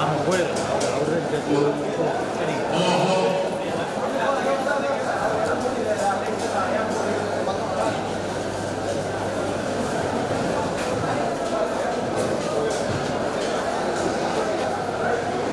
a lo mejor, a lo